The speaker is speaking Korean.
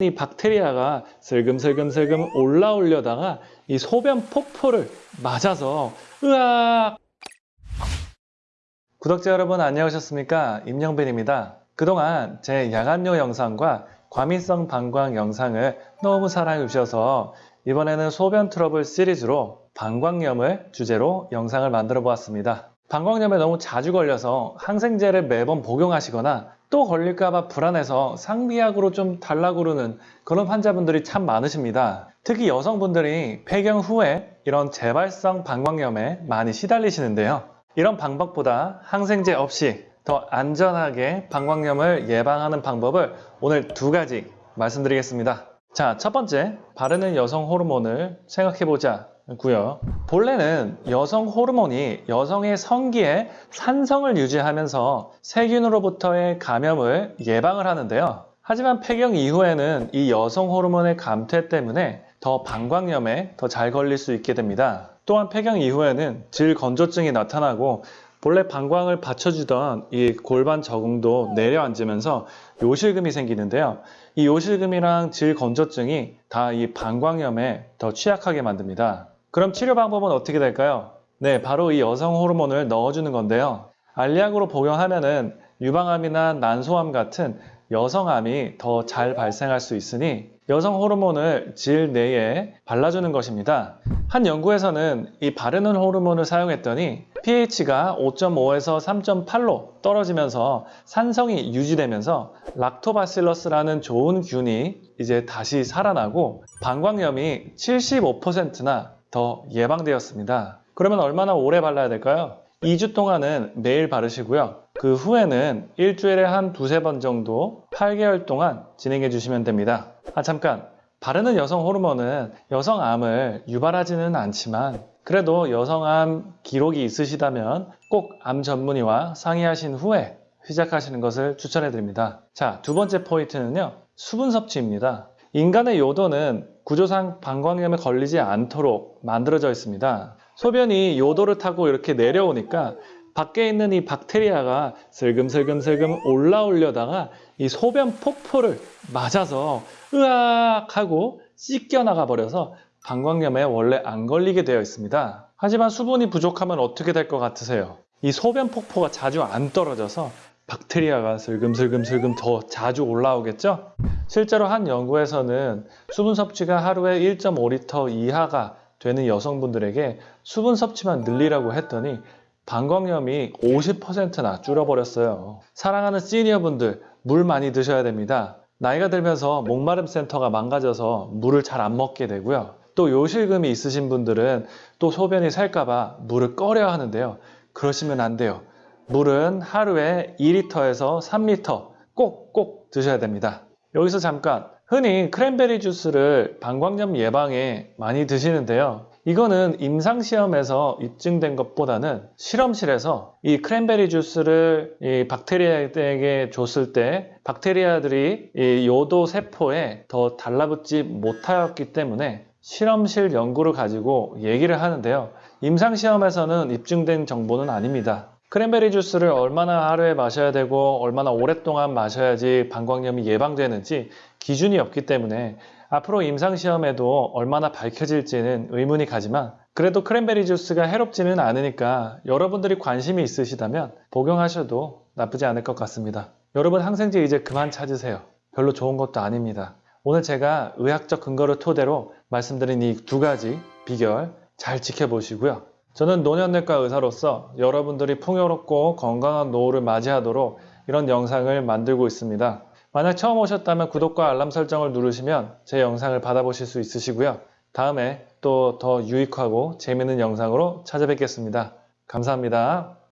이 박테리아가 슬금슬금슬금 올라오려다가 이 소변 폭포를 맞아서 으악! 구독자 여러분 안녕하셨습니까? 임영빈입니다. 그동안 제 야간요 영상과 과민성 방광 영상을 너무 사랑해 주셔서 이번에는 소변 트러블 시리즈로 방광염을 주제로 영상을 만들어 보았습니다. 방광염에 너무 자주 걸려서 항생제를 매번 복용하시거나 또 걸릴까봐 불안해서 상비약으로 좀 달라고 그러는 그런 환자분들이 참 많으십니다. 특히 여성분들이 폐경 후에 이런 재발성 방광염에 많이 시달리시는데요. 이런 방법보다 항생제 없이 더 안전하게 방광염을 예방하는 방법을 오늘 두 가지 말씀드리겠습니다. 자, 첫 번째, 바르는 여성 호르몬을 생각해보자. 고요. 본래는 여성 호르몬이 여성의 성기에 산성을 유지하면서 세균으로부터의 감염을 예방을 하는데요. 하지만 폐경 이후에는 이 여성 호르몬의 감퇴 때문에 더 방광염에 더 잘 걸릴 수 있게 됩니다. 또한 폐경 이후에는 질 건조증이 나타나고 본래 방광을 받쳐주던 이 골반 적응도 내려앉으면서 요실금이 생기는데요. 이 요실금이랑 질 건조증이 다 이 방광염에 더 취약하게 만듭니다. 그럼 치료 방법은 어떻게 될까요? 네, 바로 이 여성 호르몬을 넣어주는 건데요. 알약으로 복용하면 은 유방암이나 난소암 같은 여성암이 더 잘 발생할 수 있으니 여성 호르몬을 질 내에 발라주는 것입니다. 한 연구에서는 이 바르는 호르몬을 사용했더니 pH가 5.5에서 3.8로 떨어지면서 산성이 유지되면서 락토바실러스라는 좋은 균이 이제 다시 살아나고 방광염이 75%나 더 예방되었습니다. 그러면 얼마나 오래 발라야 될까요? 2주 동안은 매일 바르시고요. 그 후에는 일주일에 한 두세 번 정도 8개월 동안 진행해 주시면 됩니다. 아, 잠깐. 바르는 여성 호르몬은 여성암을 유발하지는 않지만 그래도 여성암 기록이 있으시다면 꼭 암 전문의와 상의하신 후에 시작하시는 것을 추천해 드립니다. 자, 두 번째 포인트는요. 수분 섭취입니다. 인간의 요도는 구조상 방광염에 걸리지 않도록 만들어져 있습니다. 소변이 요도를 타고 이렇게 내려오니까 밖에 있는 이 박테리아가 슬금슬금슬금 올라오려다가 이 소변 폭포를 맞아서 으악 하고 씻겨 나가 버려서 방광염에 원래 안 걸리게 되어 있습니다. 하지만 수분이 부족하면 어떻게 될 것 같으세요? 이 소변 폭포가 자주 안 떨어져서 박테리아가 슬금슬금슬금 더 자주 올라오겠죠? 실제로 한 연구에서는 수분 섭취가 하루에 1.5리터 이하가 되는 여성분들에게 수분 섭취만 늘리라고 했더니 방광염이 50%나 줄어버렸어요. 사랑하는 시니어분들 물 많이 드셔야 됩니다. 나이가 들면서 목마름 센터가 망가져서 물을 잘 안 먹게 되고요. 또 요실금이 있으신 분들은 또 소변이 셀까봐 물을 꺼려 하는데요. 그러시면 안 돼요. 물은 하루에 2리터에서 3리터 꼭꼭 드셔야 됩니다. 여기서 잠깐 흔히 크랜베리 주스를 방광염 예방에 많이 드시는데요. 이거는 임상시험에서 입증된 것보다는 실험실에서 이 크랜베리 주스를 이 박테리아에게 줬을 때 박테리아들이 이 요도 세포에 더 달라붙지 못하였기 때문에 실험실 연구를 가지고 얘기를 하는데요. 임상시험에서는 입증된 정보는 아닙니다. 크랜베리 주스를 얼마나 하루에 마셔야 되고 얼마나 오랫동안 마셔야지 방광염이 예방되는지 기준이 없기 때문에 앞으로 임상시험에도 얼마나 밝혀질지는 의문이 가지만 그래도 크랜베리 주스가 해롭지는 않으니까 여러분들이 관심이 있으시다면 복용하셔도 나쁘지 않을 것 같습니다. 여러분 항생제 이제 그만 찾으세요. 별로 좋은 것도 아닙니다. 오늘 제가 의학적 근거를 토대로 말씀드린 이 두 가지 비결 잘 지켜보시고요. 저는 노년내과 의사로서 여러분들이 풍요롭고 건강한 노후를 맞이하도록 이런 영상을 만들고 있습니다. 만약 처음 오셨다면 구독과 알람 설정을 누르시면 제 영상을 받아보실 수 있으시고요. 다음에 또 더 유익하고 재미있는 영상으로 찾아뵙겠습니다. 감사합니다.